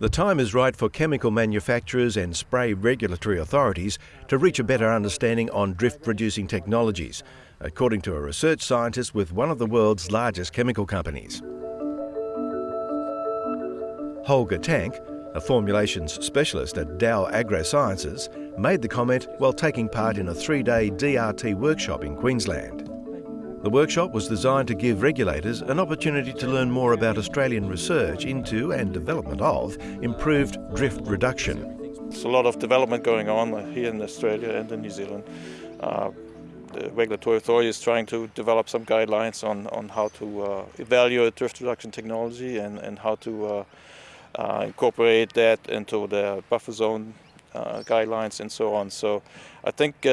The time is right for chemical manufacturers and spray regulatory authorities to reach a better understanding on drift reducing technologies, according to a research scientist with one of the world's largest chemical companies. Holger Tank, a formulations specialist at Dow AgroSciences, made the comment while taking part in a three-day DRT workshop in Queensland. The workshop was designed to give regulators an opportunity to learn more about Australian research into and development of improved drift reduction. There's a lot of development going on here in Australia and in New Zealand. Uh, the regulatory authority is trying to develop some guidelines on, on how to uh, evaluate drift reduction technology and, and how to uh, uh incorporate that into the buffer zone uh, guidelines and so on. So I think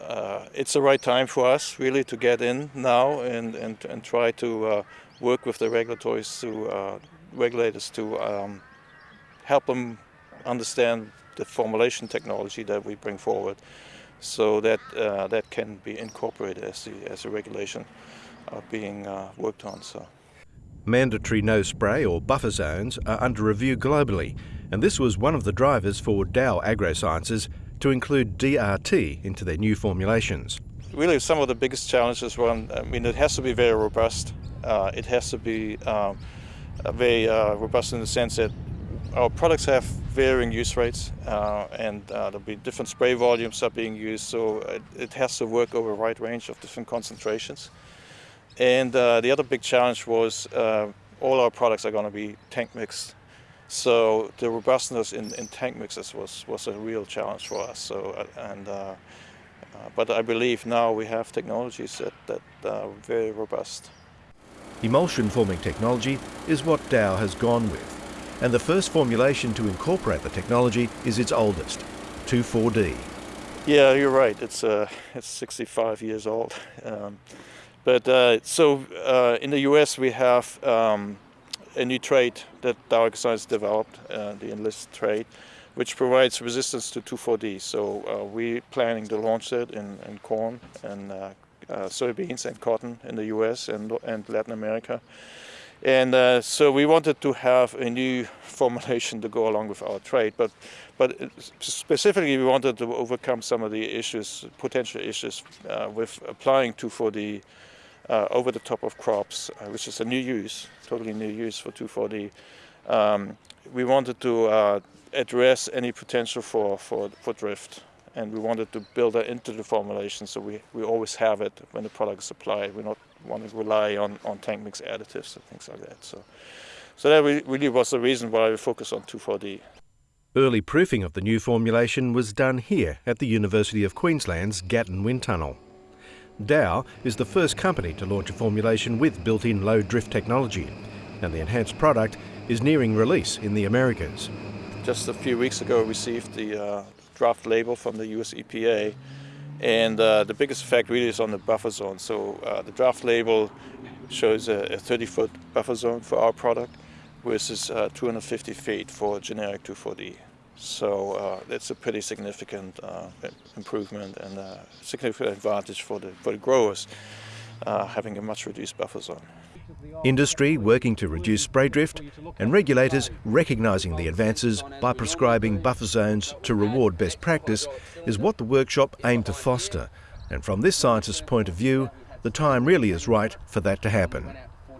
uh, it's the right time for us really to get in now and, and, and try to uh, work with the regulators to, uh, regulators to um, help them understand the formulation technology that we bring forward so that uh, that can be incorporated as, the, as a regulation being uh, worked on. So. Mandatory no spray or buffer zones are under review globally and this was one of the drivers for Dow AgroSciences to include DRT into their new formulations. Really some of the biggest challenges, one, I mean, it has to be very robust. Uh, it has to be um, very uh, robust in the sense that our products have varying use rates uh, and uh, there'll be different spray volumes are being used, so it, it, has to work over a wide range of different concentrations. And uh, the other big challenge was uh, all our products are going to be tank mixed so the robustness in, in tank mixes was, was a real challenge for us. So uh, and uh, uh, but I believe now we have technologies that, that are very robust. Emulsion forming technology is what Dow has gone with, and the first formulation to incorporate the technology is its oldest, 2,4-D. Yeah, you're right. It's uh, it's 65 years old. Um, but uh, so uh, in the U.S. we have um, a new trait that Dow AgroScience developed, uh, the Enlist trait, which provides resistance to 2,4-D. So uh, we're planning to launch it in, in corn and uh, uh, soybeans and cotton in the US and, and Latin America. And uh, so we wanted to have a new formulation to go along with our trade, but but specifically we wanted to overcome some of the issues, potential issues uh, with applying 2,4-D uh, over the top of crops, uh, which is a new use, totally new use for 2,4-D. Um, we wanted to uh, address any potential for, for, for drift and we wanted to build that into the formulation so we, we always have it when the product is applied. We don't want to rely on, on tank mix additives and things like that. So, so that really was the reason why we focused on 2,4-D. Early proofing of the new formulation was done here at the University of Queensland's Gatton Wind Tunnel. Dow is the first company to launch a formulation with built-in low drift technology, and the enhanced product is nearing release in the Americas. Just a few weeks ago, we received the uh, draft label from the US EPA, and uh, the biggest effect really is on the buffer zone. So uh, the draft label shows a 30-foot buffer zone for our product versus uh, 250 feet for generic 2,4-D. So uh, that's a pretty significant uh, improvement and a significant advantage for the, for the growers uh, having a much reduced buffer zone. Industry working to reduce spray drift and regulators recognising the advances by prescribing buffer zones to reward best practice is what the workshop aimed to foster. And from this scientist's point of view, the time really is right for that to happen.